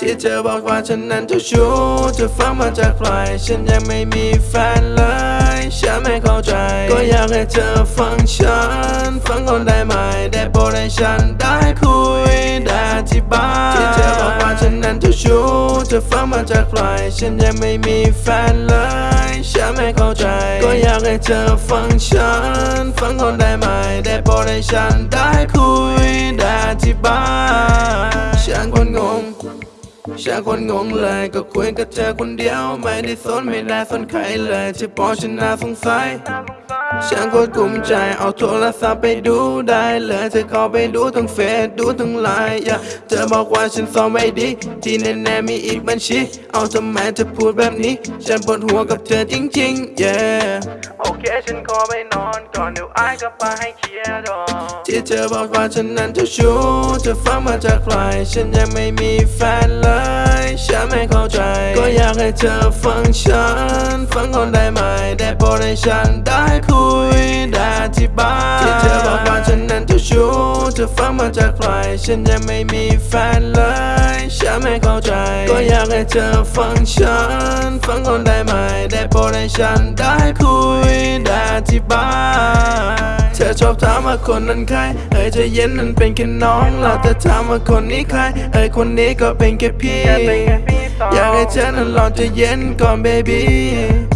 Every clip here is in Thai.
ที่เธอบอกว่าฉันนั้นเจ้าชู้เธอฟังมาจากใคร ฉันยังไม่มีแฟนเลย ฉันไม่เข้าใจ ก็อยากให้เธอฟังฉัน ฟังก่อนได้ไหม ได้โปรดให้ฉันได้คุย ได้อธิบาย เธอฟังมาจากใคร ฉันยังไม่มีแฟนเลย ฉันไม่เข้าใจ ก็อยากให้เธอฟังฉัน ฟังก่อนได้ไหม ได้โปรดให้ฉันได้คุย ได้อธิบาย ฉันคนงงฉันคนงงเลยก็คุยกับเธอคนเดียว ไม่ได้สนไม่ได้สนใครเลยที่พอฉันน่าสงสัย ฉันก็กลุ้มใจเอาโทรศัพท์ไปดูได้เลยเธอเข้าไปดูทั้งเฟซดูทั้งไลน์อย่าเธอบอกว่าฉันซ้อมไม่ดี ที่แน่ๆมีอีกบัญชี เอาทำไมเธอพูดแบบนี้ ฉันปวดหัวกับเธอจริงๆ yeah โอเคฉันขอไปนอนก่อนเดี๋ยวไอ้กลับมาให้เคลียร์ดอที่เธอบอกว่าฉันนั้นเจ้าชู้เธอฟังมาจากใครฉันยังไม่มีแฟนเลยฉันไม่เข้าใจ ก็อยากให้เธอฟังฉัน ฟังก่อนได้ไหมได ให้ฉันได้คุยได้อธิบายที่เธอบอกว่าฉันนั้นเจ้าชู้เธอฟังมาจากใครฉันยังไม่มีแฟนเลยฉันไม่เข้าใจ ก็อยากให้เธอฟังฉัน ฟังก่อนได้ไหม ได้โปรดให้ฉันได้คุยได้อธิบายเธอชอบถามว่าคนนั้นใครเอ้ยใจเย็นนั้นเป็นแค่น้องเราแต่ถามว่าคนนี้ใครเอ้ยคนนี้ก็เป็นแค่พี่ อยากให้เธอนั้นลองใจเย็นก่อน baby เธ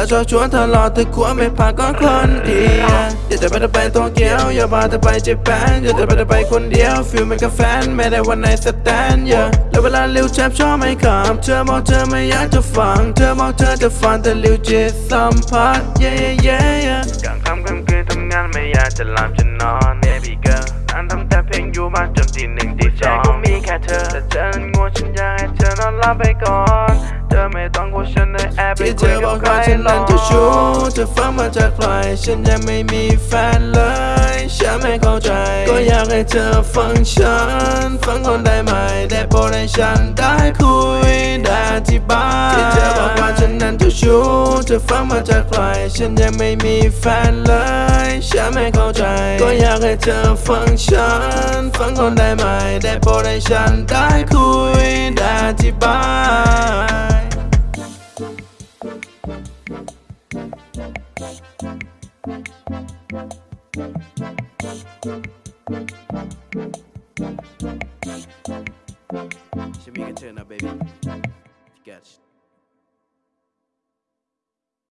อชอบชวนทะเลาะเธอควรไม่พาก่อนคนเดียวอยากจะไปเธอไปโตเกียวอย่าพาเธอไปเจแปนอยากจะไปเธอไปคนเดียวฟิลเหมือนกับแฟนไม่ได้วันไหนสแตนเยอะแล้วเวลาลิวแชบชอบไม่ขับเธอบอกเธอไม่อยากจะฟังเธอบอกเธอจะฟังแต่ลิวจิตสัมผัส yeah yeah yeah กลางค่ำกลางคืนทำงานไม่อยากจะหลับจะนอน Baby girl นั่นทำแต่เพลงอยู่บ้านจนตีหนึ่งตีสองก็มีแค่เธอแต่เธอนั้นง่วงฉันอยากให้เธอนอนหลับไปก่อนเธอ ไม่ต้องกลัวฉันได้แอบไปที่เธคุยอบอกกับใครว่าฉันหรอนั้นกเจ้าชู้เธอฟังมาจากใคร ฉันยังไม่มีแฟนเลย ฉันไม่เข้าใจ ก็อยากให้เธอฟังฉัน ฟังก่อนได้ไหม ได้โปรดให้ฉันได้คุยได้อธิบายที่เธอบอกว่าฉันนั้นเจ้าชู้เธอฟังมาจากใคร ฉันยังไม่มีแฟนเลย ฉันไม่เข้าใจ ก็อยากให้เธอฟังฉัน ฟังก่อนได้ไหม ได้โปรดให้ฉันได้คุยได้อธิบาย Shamika, turn up, baby. You got it.